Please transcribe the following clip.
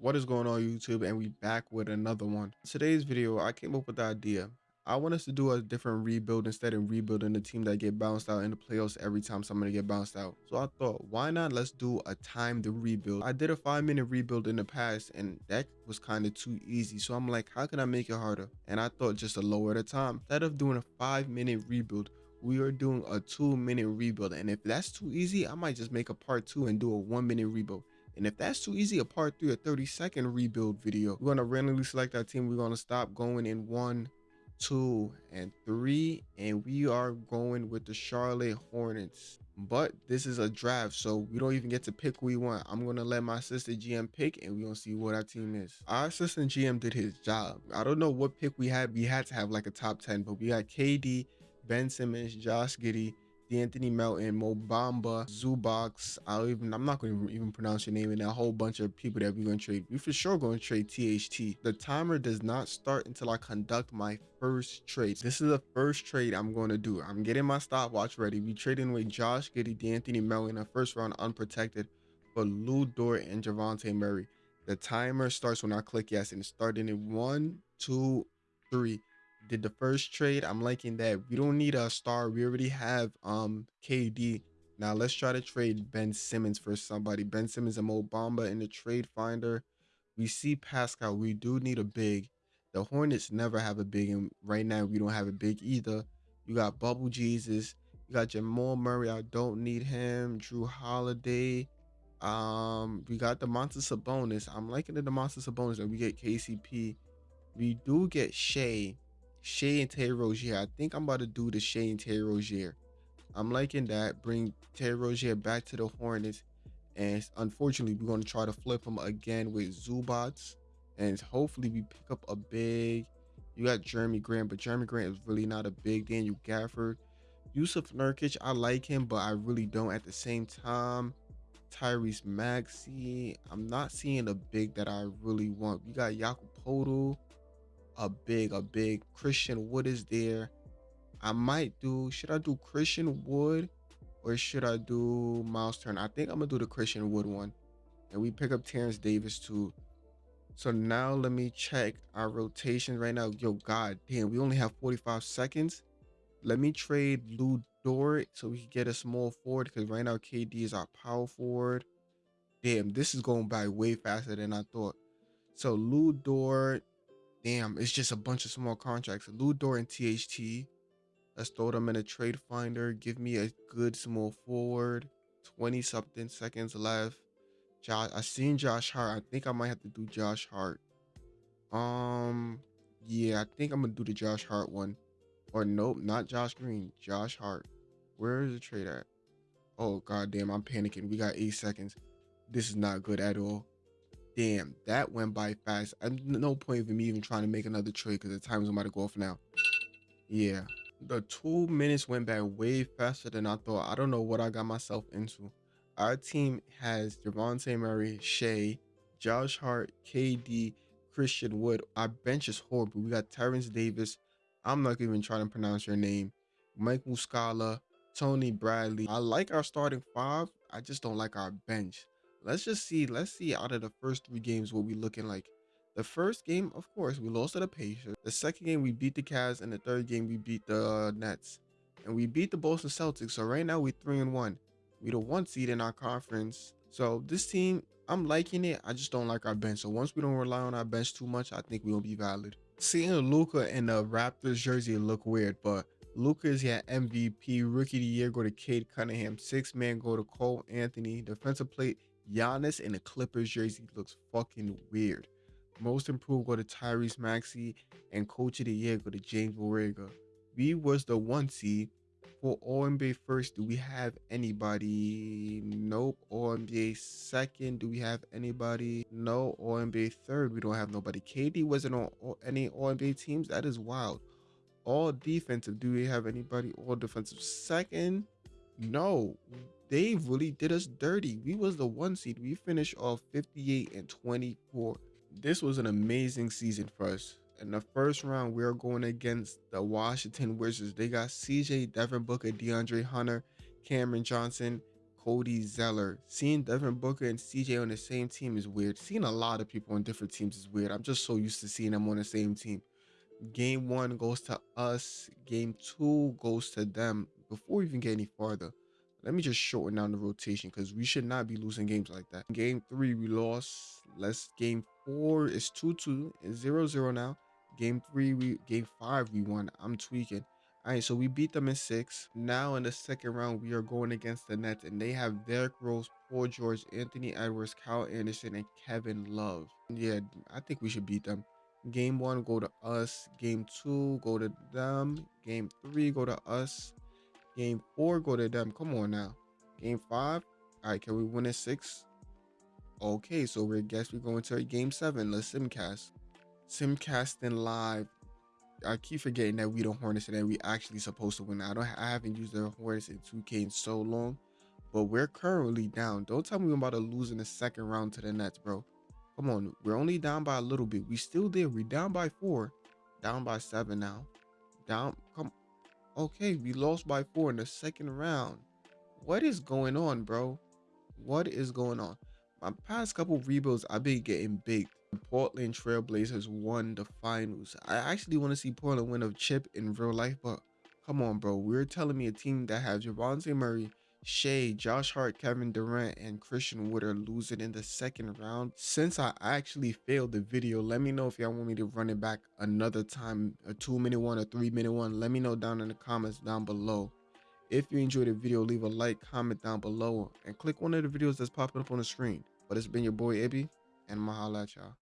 What is going on YouTube and we back with another one. Today's video I came up with the idea. I want us to do a different rebuild instead of rebuilding the team that get bounced out in the playoffs every time somebody get bounced out. So I thought why not let's do a time to rebuild. I did a five minute rebuild in the past and that was kind of too easy. So I'm like how can I make it harder? And I thought just to lower the time. Instead of doing a five minute rebuild we are doing a two minute rebuild and if that's too easy i might just make a part two and do a one minute rebuild and if that's too easy a part three a 30 second rebuild video. We're going to randomly select our team. We're going to stop going in one two and three. And we are going with the charlotte hornets. But this is a draft so we don't even get to pick who we want. I'm gonna let my assistant gm pick and we're gonna see what our team is. Our assistant gm did his job. I don't know what pick we had. We had to have like a top 10 but we got kd Ben Simmons, Josh Giddey, De'Anthony Melton, Mo Bamba, Zubac. I'll even I'm not going to even pronounce your name and a whole bunch of people that we're going to trade. We for sure going to trade THT. The timer does not start until I conduct my first trade. This is the first trade I'm going to do. I'm getting my stopwatch ready. We trading with Josh Giddey, De'Anthony Melton, a first round unprotected for Lu Dort and Javante Murray. The timer starts when I click yes and it's starting in one, two, three did the first trade. I'm liking that. We don't need a star. We already have um KD. Now let's try to trade Ben Simmons for somebody. Ben Simmons and Mo Bamba in the trade finder. We see Pascal. We do need a big. The Hornets never have a big, and right now we don't have a big either. You got Bubble Jesus. You got Jamal Murray. I don't need him. Jrue Holiday. Um, we got the Monster Sabonis. I'm liking the Monster Sabonis, and we get KCP. We do get Shai. Shai and Terry Rozier. I think I'm about to do the Shai and Terry Rozier. I'm liking that. Bring Terry Rozier back to the Hornets. And unfortunately, we're going to try to flip him again with Zubac. And hopefully we pick up a big. You got Jerami Grant, but Jerami Grant is really not a big. Daniel Gafford. Jusuf Nurkic, I like him, but I really don't at the same time. Tyrese Maxey. I'm not seeing a big that I really want. We got Jakob Poeltl a big, a big Christian Wood is there. I might do, should I do Christian Wood or should I do Miles Turner? I think I'm gonna do the Christian Wood one. And we pick up Terence Davis too. So now let me check our rotation right now. Yo, god damn, we only have 45 seconds. Let me trade Lu Dort so we can get a small forward because right now KD is our power forward. Damn, this is going by way faster than I thought. So Lu Dort, Damn, it's just a bunch of small contracts. Lu Dort and THT. Let's throw them in a trade finder. Give me a good small forward. 20 something seconds left. Josh, I seen Josh Hart. I think I might have to do Josh Hart. Um, yeah, I think I'm gonna do the Josh Hart one. Or nope, not Josh Green. Josh Hart. Where is the trade at? Oh god damn, I'm panicking. We got eight seconds. This is not good at all damn, that went by fast. I, no point of me even trying to make another trade because the time's about to go off now. Yeah, the two minutes went by way faster than I thought. I don't know what I got myself into. Our team has Javante Murray, Shai, Josh Hart, KD, Christian Wood. Our bench is horrible. We got Terence Davis. I'm not even trying to pronounce your name. Mike Muscala, Tony Bradley. I like our starting five. I just don't like our bench let's just see. Let's see out of the first three games what we looking like. The first game, of course, we lost to the Pacers. The second game, we beat the Cavs, and the third game, we beat the uh, Nets, and we beat the Boston Celtics. So right now, we're three and one. We the one seed in our conference. So this team, I'm liking it. I just don't like our bench. So once we don't rely on our bench too much, I think we'll be valid. Seeing Luka in the Raptors jersey look weird, but Luka is yeah MVP, Rookie of the Year go to Cade Cunningham, six man go to Cole Anthony, defensive plate Giannis in a Clippers jersey looks fucking weird. Most improved go to Tyrese Maxey and coach of the year go to James Borrego. We was the one seed for All NBA first. Do we have anybody? Nope. All NBA second. Do we have anybody? No. All NBA third. We don't have nobody. KD wasn't on any All NBA teams. That is wild. All defensive. Do we have anybody? All defensive second. No they really did us dirty. We was the one seed. We finished off 58 and 24. This was an amazing season for us. In the first round, we are going against the Washington Wizards. They got CJ, Devin Booker, DeAndre Hunter, Cameron Johnson, Cody Zeller. Seeing Devin Booker and CJ on the same team is weird. Seeing a lot of people on different teams is weird. I'm just so used to seeing them on the same team. Game one goes to us. Game two goes to them. Before we even get any farther, let me just shorten down the rotation because we should not be losing games like that. Game three, we lost. Let's game four is 2-2. It's 0-0 now. Game three, we game five, we won. I'm tweaking. All right, so we beat them in six. Now in the second round, we are going against the Nets, and they have Derrick Rose, Paul George, Anthony Edwards, Kyle Anderson, and Kevin Love. Yeah, I think we should beat them. Game one, go to us. Game two, go to them. Game three, go to us. Game four, go to them. Come on now. Game five. All right, can we win in six? Okay, so we guess we're going to game seven. Let's simcast. Simcasting live. I keep forgetting that we don't Hornets and we actually supposed to win. I don't. I haven't used the Hornets in 2K in so long, but we're currently down. Don't tell me we're about to lose in the second round to the Nets, bro. Come on, we're only down by a little bit. We still there. We down by four, down by seven now. Down. Come. Okay, we lost by four in the second round. What is going on, bro? What is going on? My past couple rebuilds, I've been getting big. The Portland Trailblazers won the finals. I actually want to see Portland win a chip in real life, but come on, bro. We're telling me a team that has Javonte Murray, Shai, Josh Hart, Kevin Durant, and Christian Wood are losing in the second round. Since I actually failed the video, let me know if y'all want me to run it back another time, a two minute one, a three minute one. Let me know down in the comments down below. If you enjoyed the video, leave a like, comment down below, and click one of the videos that's popping up on the screen. But it's been your boy Ibby, and Mahala at y'all.